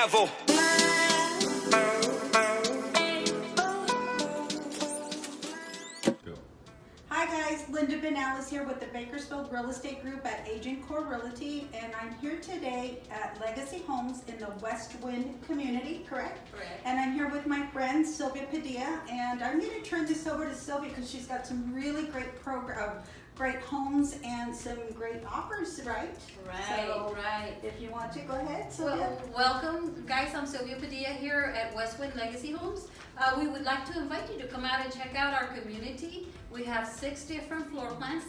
gavel. Hi guys, Linda Benal is here with the Bakersfield Real Estate Group at Agent Core Realty and I'm here today at Legacy Homes in the West Wind community, correct? Correct. And I'm here with my friend Sylvia Padilla and I'm going to turn this over to Sylvia because she's got some really great program, great homes and some great offers, right? Right, So, right. If you want to, go ahead, Sylvia. Well, welcome, guys. I'm Sylvia Padilla here at Westwind Legacy Homes. Uh, we would like to invite you to come out and check out our community. We have six different floor plans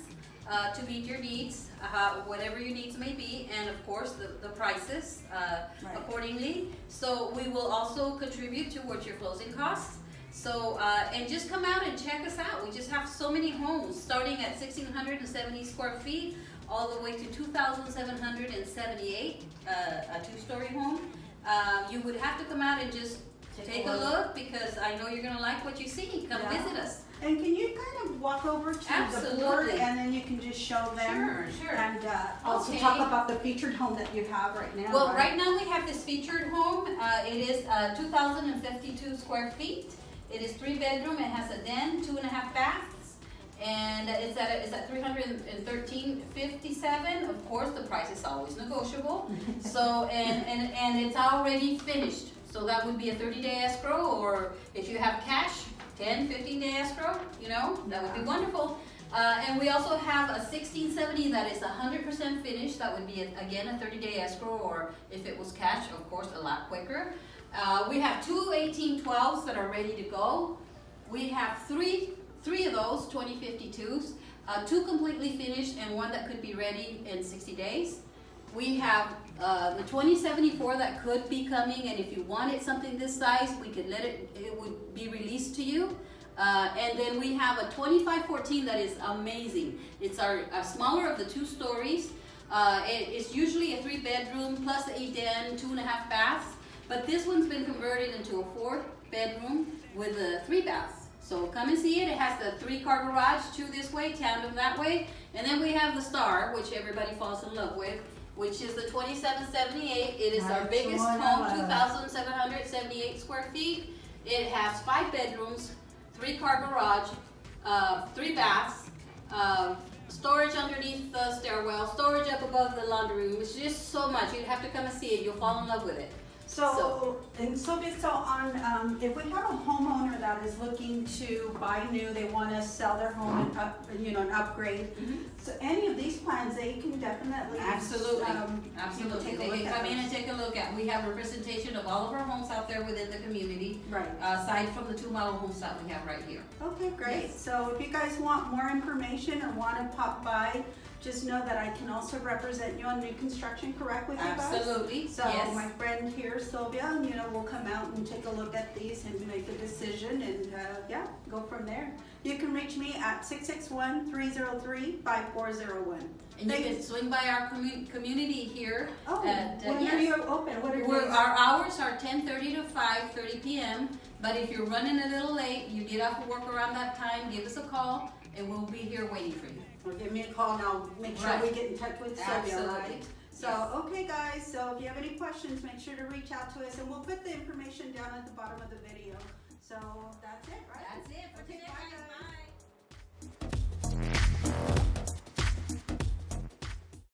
uh, to meet your needs, uh, whatever your needs may be, and of course the, the prices uh, Right. accordingly. So we will also contribute towards your closing costs. So, uh, and just come out and check us out. We just have so many homes, starting at 1,670 square feet, all the way to 2,778, uh, a two-story home. Uh, you would have to come out and just Take a take a look. look because I know you're gonna like what you see. Come Yeah. visit us. And can you kind of walk over to the board and then you can just show them? Sure, sure. And uh, also Okay. talk about the featured home that you have right now. Well, right now we have this featured home. Uh, it is uh, 2,052 square feet. It is three bedroom. It has a den, two and a half baths, and it's at it's at 313.57. Of course, the price is always negotiable. so and and and it's already finished. So that would be a 30 day escrow, or if you have cash, 10, 15 day escrow. You know that would be wonderful. Uh, and we also have a 1670 that is 100% finished. That would be, a- again, a 30-day escrow, or if it was cash, of course, a lot quicker. Uh, we have two 1812s that are ready to go. We have three, three of those 2052s, uh, two completely finished and one that could be ready in 60 days. We have uh, the 2074 that could be coming, and if you wanted something this size, we could let it, it would be released to you. Uh, and then we have a 2514 that is amazing. It's our, our smaller of the two stories. Uh, it- it's usually a three bedroom plus a den, two and a half baths. But this one's been converted into a four bedroom with a three baths. So come and see it. It has the three car garage, two this way, tandem that way. And then we have the Star, which everybody falls in love with, which is the 2778. It is our biggest the one I home, 2,778 square feet. It has five bedrooms, three car garage, uh, three baths, uh, storage underneath the stairwell, storage up above the laundry room. It's just so much. You'd have to come and see it. You'll fall in love with it. So, and Sylvia, so on, um, if we have a homeowner that is looking to buy new, they wanna sell their home and up, you know, and upgrade. So any of these plans, they can definitely. Absolutely, um, you know, absolutely. take a They can come in and take a look at, we have representation of all of our homes out there within the community, Right. uh, aside from the two model homes that we have right here. Okay, great. Yes. So if you guys want more information or wanna pop by, just know that I can also represent you on new construction, correct with you guys? Absolutely, So yes. my friend here, Sylvia, and you know, we'll come out and take a look at these and make a decision and, uh, yeah, go from there. You can reach me at 661-303-5401. And you can swing by our commu- community here. Oh, at, uh, when are you open? What are We're, our hours are ten thirty to five thirty PM, but if you're running a little late, you get off of work around that time, give us a call, and we'll be here waiting for you. Or give me a call and I'll make sure Right. we get in touch with Sylvia, Absolutely. right? So, okay guys, so if you have any questions, make sure to reach out to us and we'll put the information down at the bottom of the video. So that's it,